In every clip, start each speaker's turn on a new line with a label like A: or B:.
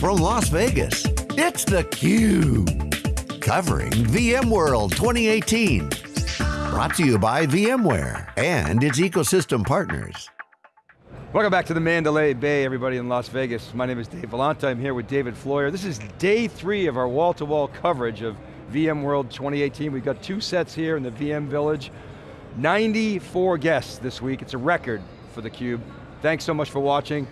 A: from Las Vegas, it's theCUBE. Covering VMworld 2018. Brought to you by VMware and its ecosystem partners.
B: Welcome back to the Mandalay Bay, everybody in Las Vegas. My name is Dave Vellante, I'm here with David Floyer. This is day three of our wall-to-wall -wall coverage of VMworld 2018. We've got two sets here in the VM Village. 94 guests this week, it's a record for theCUBE. Thanks so much for watching.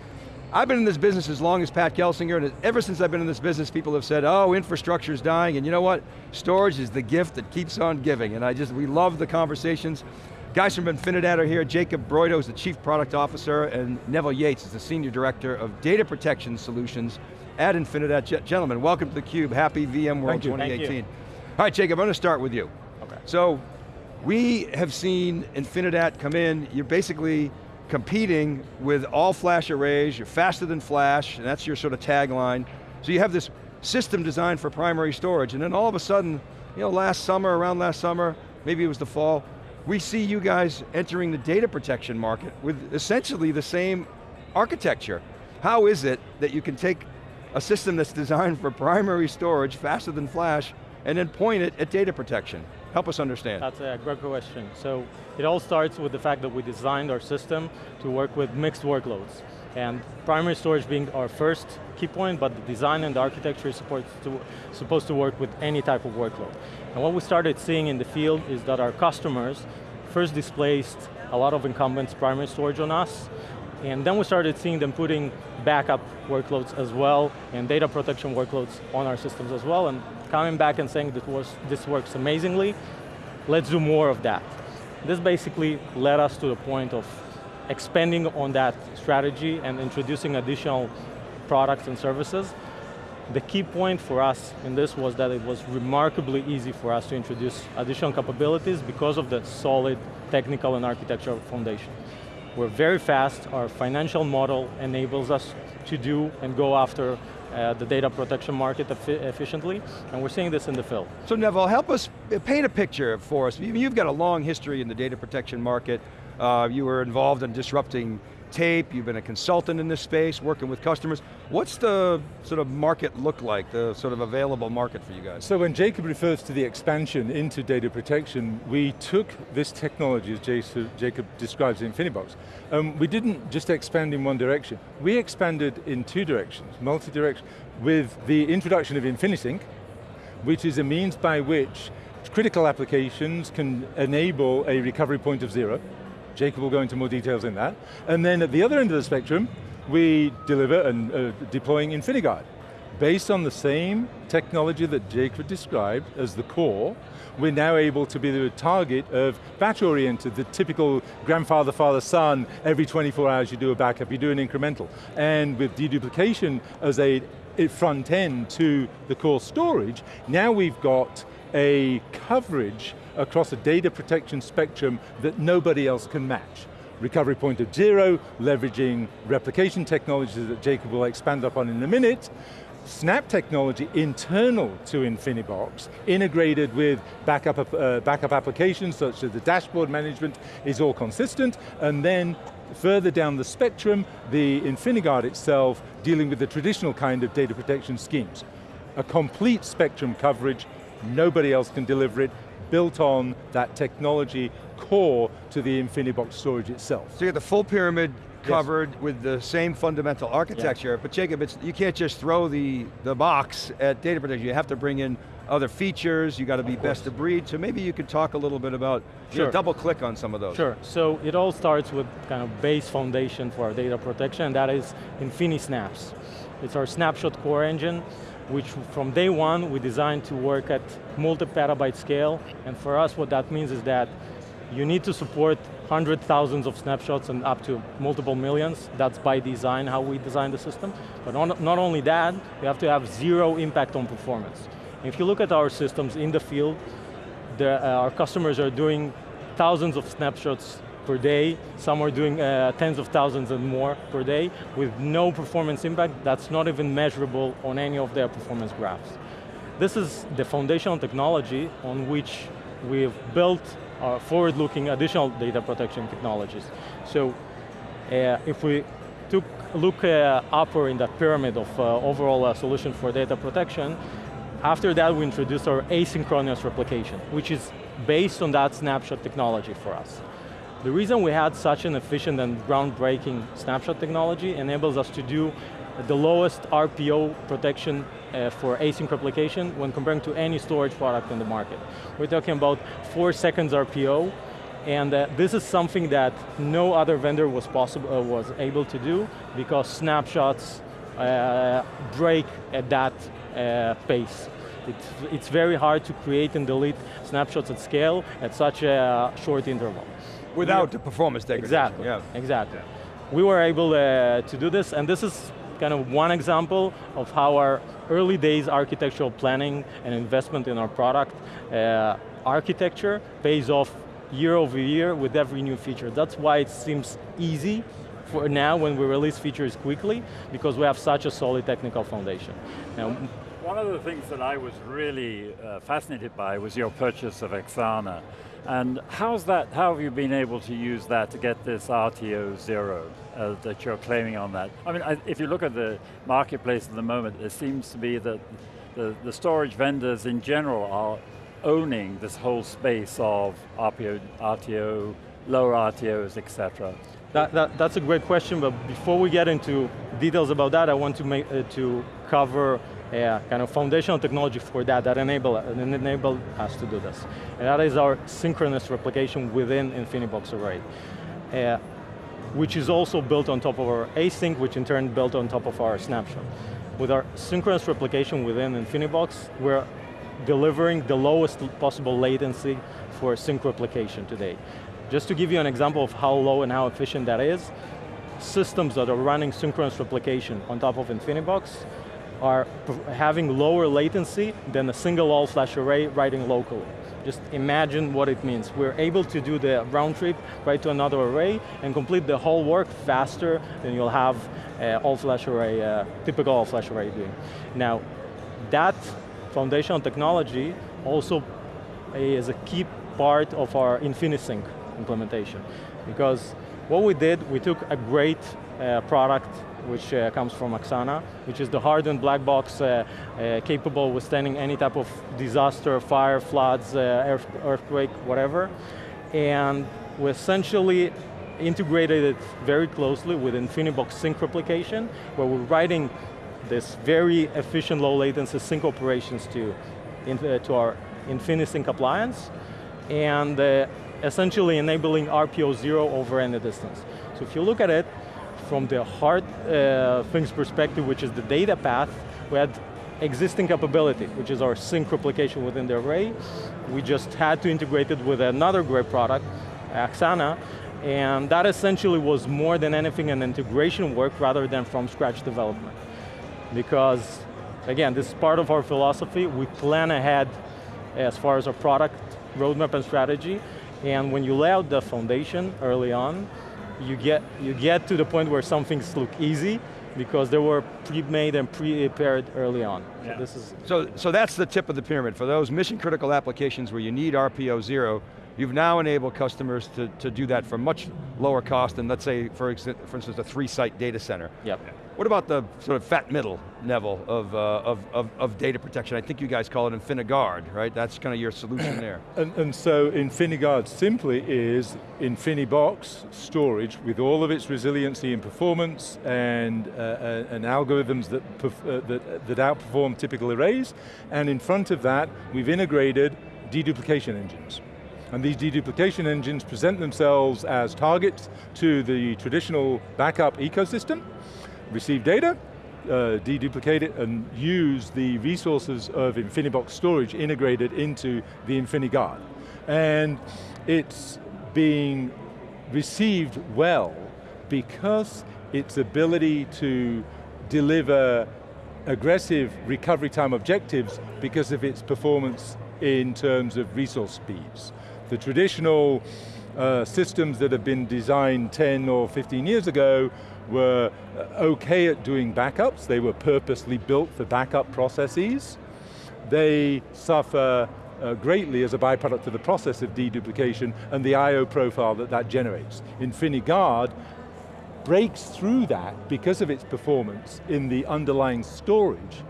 B: I've been in this business as long as Pat Gelsinger, and ever since I've been in this business, people have said, oh, infrastructure is dying, and you know what? Storage is the gift that keeps on giving, and I just, we love the conversations. Guys from Infinidat are here. Jacob Broido is the Chief Product Officer, and Neville Yates is the Senior Director of Data Protection Solutions at Infinidat. Gentlemen, welcome to theCUBE. Happy VMworld 2018. All right, Jacob, I'm going to start with you. Okay. So, we have seen Infinidat come in, you're basically competing with all flash arrays, you're faster than flash, and that's your sort of tagline. So you have this system designed for primary storage, and then all of a sudden, you know, last summer, around last summer, maybe it was the fall, we see you guys entering the data protection market with essentially the same architecture. How is it that you can take a system that's designed for primary storage faster than flash and then point it at data protection? Help us understand.
C: That's a great question. So it all starts with the fact that we designed our system to work with mixed workloads. And primary storage being our first key point, but the design and the architecture is supposed to, supposed to work with any type of workload. And what we started seeing in the field is that our customers first displaced a lot of incumbents primary storage on us, and then we started seeing them putting backup workloads as well, and data protection workloads on our systems as well, and coming back and saying that was, this works amazingly, let's do more of that. This basically led us to the point of expanding on that strategy and introducing additional products and services. The key point for us in this was that it was remarkably easy for us to introduce additional capabilities because of the solid technical and architectural foundation. We're very fast, our financial model enables us to do and go after uh, the data protection market efficiently, and we're seeing this in the field.
B: So Neville, help us paint a picture for us. You've got a long history in the data protection market. Uh, you were involved in disrupting tape, you've been a consultant in this space, working with customers. What's the sort of market look like, the sort of available market for you guys?
D: So when Jacob refers to the expansion into data protection, we took this technology, as Jacob describes in InfiniBox, um, we didn't just expand in one direction. We expanded in two directions, multi-direction, with the introduction of InfiniSync, which is a means by which critical applications can enable a recovery point of zero, Jacob will go into more details in that. And then at the other end of the spectrum, we deliver and uh, deploying InfiniGuard. Based on the same technology that Jacob described as the core, we're now able to be the target of batch-oriented, the typical grandfather, father, son, every 24 hours you do a backup, you do an incremental. And with deduplication as a front end to the core storage, now we've got a coverage across a data protection spectrum that nobody else can match. Recovery point of zero, leveraging replication technologies that Jacob will expand upon in a minute, Snap technology internal to InfiniBox, integrated with backup, uh, backup applications such as the dashboard management is all consistent, and then further down the spectrum, the InfiniGuard itself dealing with the traditional kind of data protection schemes. A complete spectrum coverage, nobody else can deliver it, built on that technology core to the InfiniBox storage itself.
B: So you get the full pyramid covered yes. with the same fundamental architecture, yeah. but Jacob, you can't just throw the, the box at data protection, you have to bring in other features, you got to be best of breed, so maybe you could talk a little bit about, sure. you know, double click on some of those.
C: Sure, so it all starts with kind of base foundation for our data protection, and that is InfiniSnaps. It's our snapshot core engine, which from day one we designed to work at multi-petabyte scale, and for us what that means is that you need to support hundred thousands of snapshots and up to multiple millions. That's by design how we design the system. But on, not only that, we have to have zero impact on performance. If you look at our systems in the field, uh, our customers are doing thousands of snapshots per day. Some are doing uh, tens of thousands and more per day with no performance impact that's not even measurable on any of their performance graphs. This is the foundational technology on which we've built our forward-looking additional data protection technologies. So uh, if we took look uh, upper in that pyramid of uh, overall uh, solution for data protection, after that we introduced our asynchronous replication, which is based on that snapshot technology for us. The reason we had such an efficient and groundbreaking snapshot technology enables us to do the lowest RPO protection uh, for async replication when comparing to any storage product in the market. We're talking about four seconds RPO, and uh, this is something that no other vendor was possible uh, was able to do because snapshots uh, break at that uh, pace. It's, it's very hard to create and delete snapshots at scale at such a short interval.
B: Without the performance degradation.
C: Exactly,
B: yeah.
C: exactly. We were able uh, to do this, and this is kind of one example of how our early days architectural planning and investment in our product uh, architecture pays off year over year with every new feature. That's why it seems easy for now when we release features quickly, because we have such a solid technical foundation. Now,
E: one of the things that I was really uh, fascinated by was your purchase of Axxana. And how's that, how have you been able to use that to get this RTO zero uh, that you're claiming on that? I mean, I, if you look at the marketplace at the moment, it seems to be that the, the storage vendors in general are owning this whole space of RPO, RTO, lower RTOs, etc.
C: That, that, that's a great question, but before we get into details about that, I want to, make, uh, to cover a kind of foundational technology for that that enable, enable us to do this. And that is our synchronous replication within InfiniBox Array. Uh, which is also built on top of our async, which in turn built on top of our snapshot. With our synchronous replication within InfiniBox, we're delivering the lowest possible latency for sync replication today. Just to give you an example of how low and how efficient that is, systems that are running synchronous replication on top of InfiniBox are having lower latency than a single all-flash array writing locally. Just imagine what it means. We're able to do the round trip right to another array and complete the whole work faster than you'll have uh, all-flash array, uh, typical all-flash array doing. Now, that foundational technology also is a key part of our InfiniSync implementation. Because what we did, we took a great uh, product which uh, comes from Axxana, which is the hardened black box uh, uh capable withstanding any type of disaster, fire, floods, uh, earth, earthquake, whatever. And we essentially integrated it very closely with InfiniBox sync replication, where we're writing this very efficient low latency sync operations to, in, uh, to our InfiniSync appliance, and essentially enabling RPO zero over any distance. So if you look at it, from the hard uh, things perspective, which is the data path, we had existing capability, which is our sync replication within the array. We just had to integrate it with another great product, Axxana, and that essentially was more than anything an integration work rather than from scratch development. Because, again, this is part of our philosophy, we plan ahead as far as our product roadmap and strategy, and when you lay out the foundation early on, you get, you get to the point where some things look easy because they were pre-made and pre prepared early on.
B: Yeah. So, this is so, so that's the tip of the pyramid. For those mission critical applications where you need RPO zero, you've now enabled customers to, to do that for much lower cost than let's say, for, for instance, a three site data center.
C: Yep.
B: What about the sort of fat middle level of, uh, of, of, of, data protection? I think you guys call it InfiniGuard, right? That's kind of your solution there.
D: and, and so InfiniGuard simply is InfiniBox storage with all of its resiliency and performance and, uh, uh and algorithms that, uh, that, that outperform typical arrays. And in front of that, we've integrated deduplication engines. And these deduplication engines present themselves as targets to the traditional backup ecosystem, receive data, uh, deduplicate it, and use the resources of InfiniBox storage integrated into the InfiniGuard. And it's being received well because its ability to deliver aggressive recovery time objectives because of its performance in terms of resource speeds. The traditional uh, systems that have been designed 10 or 15 years ago were uh, okay at doing backups. They were purposely built for backup processes. They suffer uh, greatly as a byproduct of the process of deduplication and the I.O. profile that that generates. InfiniGuard breaks through that because of its performance in the underlying storage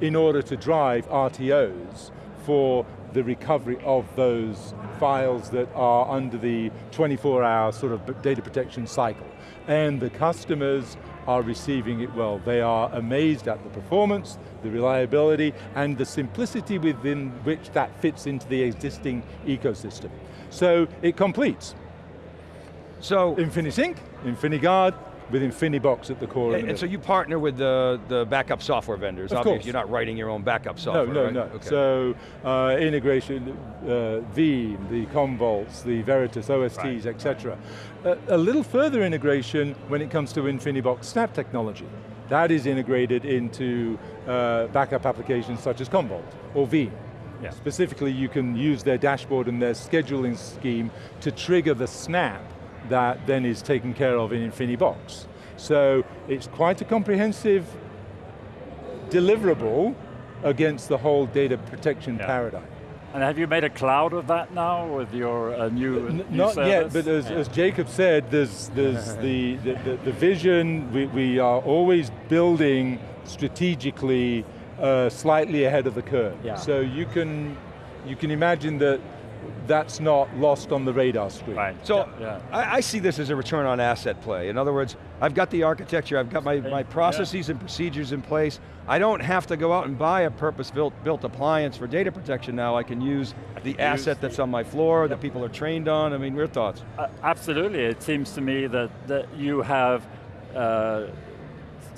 D: in order to drive RTOs for the recovery of those files that are under the 24 hour sort of data protection cycle. And the customers are receiving it well. They are amazed at the performance, the reliability, and the simplicity within which that fits into the existing ecosystem. So it completes.
B: So,
D: InfiniSync, InfiniGuard, with InfiniBox at the core
B: and, and so you partner with the, the backup software vendors.
D: Of
B: Obviously,
D: course.
B: You're not writing your own backup software,
D: No, no,
B: right?
D: no.
B: Okay.
D: So uh, integration, uh, Veeam, the Commvaults, the Veritas OSTs,
E: Right,
D: etc. A, a little further integration when it comes to InfiniBox Snap technology. That is integrated into uh, backup applications such as Commvault or Veeam.
E: Yeah.
D: Specifically, you can use their dashboard and their scheduling scheme to trigger the snap that then is taken care of in InfiniBox. So it's quite a comprehensive deliverable against the whole data protection
E: Yeah.
D: paradigm.
E: And have you made a cloud of that now with your uh, new,
D: N-
E: new
D: Not yet, but as,
E: Yeah.
D: as Jacob said, there's, there's the, the, the, the vision, we, we are always building strategically uh, slightly ahead of the curve.
C: Yeah.
D: So you can, you can imagine that that's not lost on the radar screen.
E: Right.
B: So
E: yeah.
B: I, I see this as a return on asset play. In other words, I've got the architecture, I've got my, my
E: Yeah.
B: processes and procedures in place. I don't have to go out and buy a purpose-built built appliance for data protection now. I can use the asset that's on my floor, that people are trained on. I mean, your thoughts?
E: Uh, absolutely, it seems to me that, that you have uh,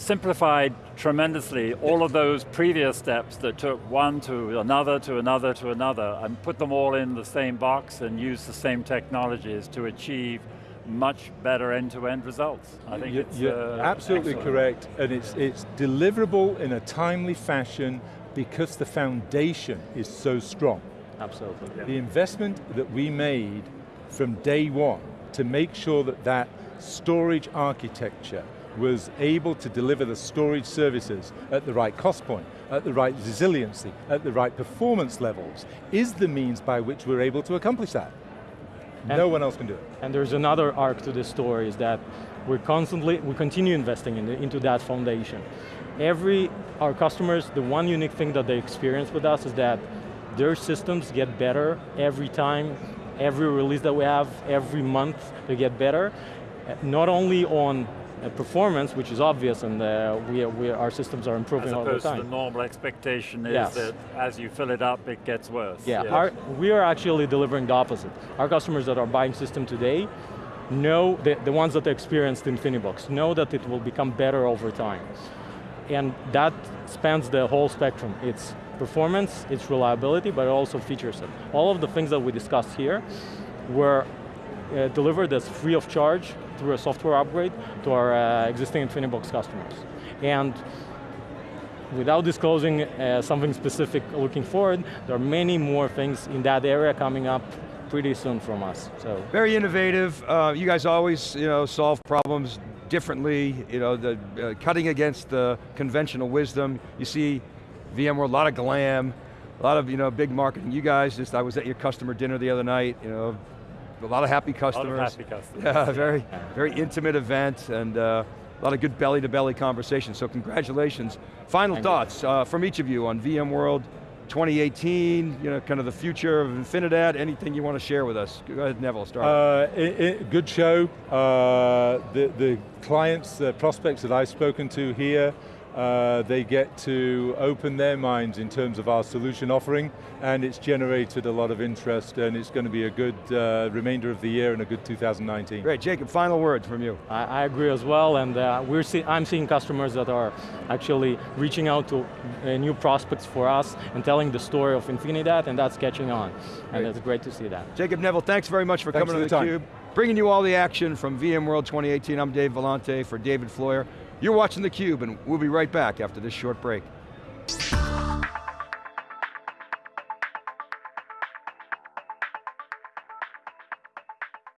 E: simplified tremendously all of those previous steps that took one to another to another to another and put them all in the same box and use the same technologies to achieve much better end-to-end results. I think
D: You-
E: it's
D: you're
E: uh,
D: absolutely
E: excellent.
D: correct, and it's, it's deliverable in a timely fashion because the foundation is so strong.
C: Absolutely.
D: The investment that we made from day one to make sure that that storage architecture was able to deliver the storage services at the right cost point, at the right resiliency, at the right performance levels, is the means by which we're able to accomplish that. no one else can do it.
C: And there's another arc to this story is that we're constantly, we continue investing in the, into that foundation. Every, our customers, the one unique thing that they experience with us is that their systems get better every time, every release that we have, every month they get better. Not only on performance, which is obvious, and uh, we, we, our systems are improving
E: As
C: all the
E: opposed to
C: time.
E: the normal expectation is
C: Yes.
E: that as you fill it up, it gets worse.
C: Yeah, Our, we are actually delivering the opposite. Our customers that are buying system today know, the, the ones that experienced InfiniBox, know that it will become better over time. And that spans the whole spectrum. It's performance, it's reliability, but also feature set. All of the things that we discussed here were uh, delivered as free of charge through a software upgrade to our uh, existing InfiniBox customers. And without disclosing uh, something specific looking forward, there are many more things in that area coming up pretty soon from us, so.
B: Very innovative. Uh, you guys always, you know, solve problems differently. You know, the uh, cutting against the conventional wisdom. You see, VMware, a lot of glam, a lot of you know big marketing. You guys, just I was at your customer dinner the other night. You know, a lot of happy
E: A lot
B: customers.
E: of happy customers.
B: Yeah, very, very intimate event and uh, a lot of good belly-to-belly conversation, so congratulations. Final
C: Thank
B: thoughts uh, from each of you on VMworld 2018, you know, kind of the future of Infinidat, anything you want to share with us? Go ahead, Neville, start.
D: Uh, i- i- good show. Uh, the, the clients, the prospects that I've spoken to here, uh, they get to open their minds in terms of our solution offering, and it's generated a lot of interest, and it's going to be a good uh, remainder of the year and a good 2019.
B: Great, Jacob, final words from you.
C: I, I agree as well, and uh, we're see, I'm seeing customers that are actually reaching out to uh, new prospects for us and telling the story of Infinidat, and that's catching on. And it's great to see that.
B: Jacob Neville, thanks very much for
D: Thanks
B: coming
D: for
B: to
D: the time.
B: theCUBE. Bringing you all the action from VMworld 2018. I'm Dave Vellante for David Floyer. You're watching theCUBE and we'll be right back after this short break.